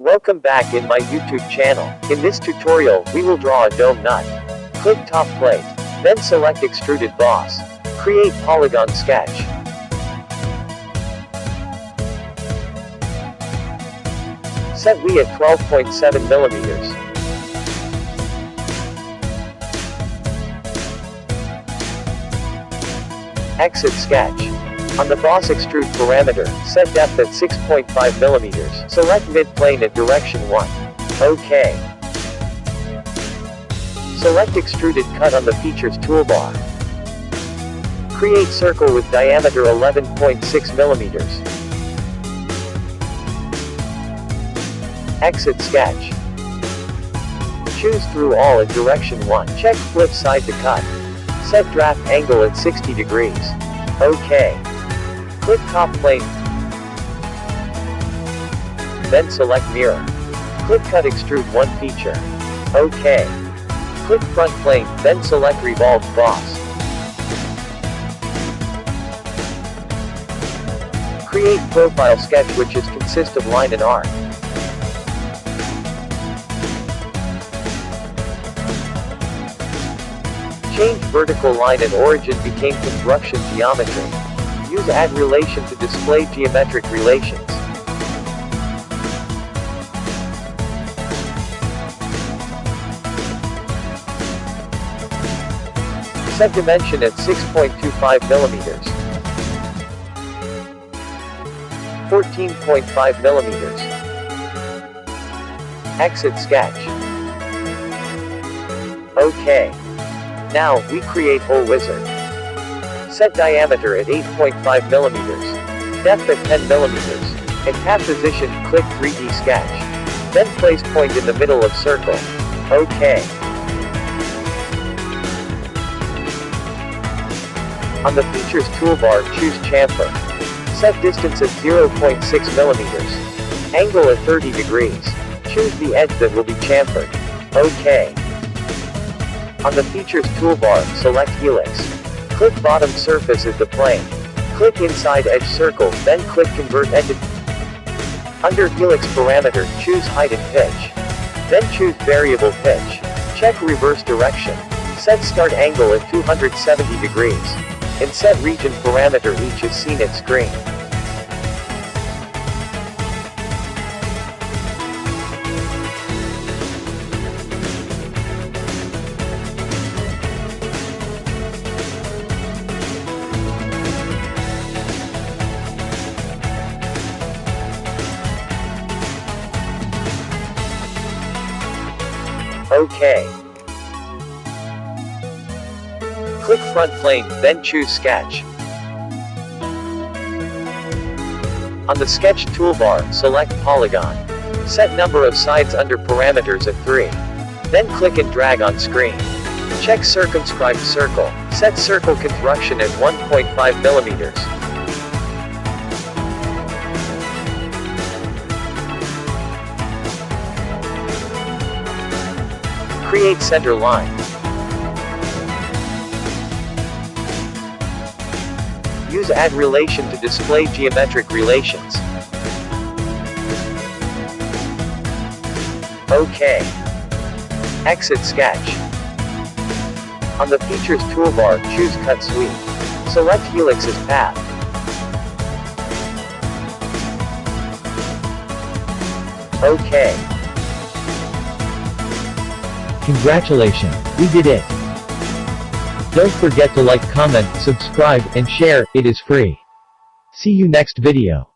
Welcome back in my YouTube channel. In this tutorial, we will draw a dome nut. Click top plane. Then select extruded boss. Create polygon sketch. Set we at 12.7 millimeters. Exit sketch. On the boss extrude parameter, set depth at 6.5 mm. Select mid-plane at direction 1. OK. Select extruded cut on the features toolbar. Create circle with diameter 11.6 mm. Exit sketch. Choose through all at direction 1. Check flip side to cut. Set draft angle at 60 degrees. OK. Click top plane. Then select mirror. Click cut extrude one feature. OK. Click front plane, then select revolve boss. Create profile sketch which is consist of line and arc. Change vertical line and origin became construction geometry. Use add relation to display geometric relations. Set dimension at 6.25 millimeters. 14.5 millimeters. Exit sketch. OK. Now, we create hole wizard. Set diameter at 8.5 millimeters. Depth at 10 millimeters. And path position, click 3D sketch. Then place point in the middle of circle. OK. On the Features toolbar, choose chamfer. Set distance at 0.6 millimeters. Angle at 30 degrees. Choose the edge that will be chamfered. OK. On the Features toolbar, select Helix. Click bottom surface of the plane. Click inside edge circle, then click convert edge. Under Helix parameter, choose height and pitch. Then choose variable pitch. Check reverse direction. Set start angle at 270 degrees. And set region parameter each is seen at screen. OK. Click front plane, then choose sketch. On the sketch toolbar, select polygon. Set number of sides under parameters at 3. Then click and drag on screen. Check circumscribed circle. Set circle construction at 1.5 millimeters. Create center line. Use add relation to display geometric relations. OK. Exit sketch. On the Features toolbar, choose Cut Sweep. Select Helix as path. OK. Congratulations, we did it! Don't forget to like comment, subscribe, and share, it is free. See you next video.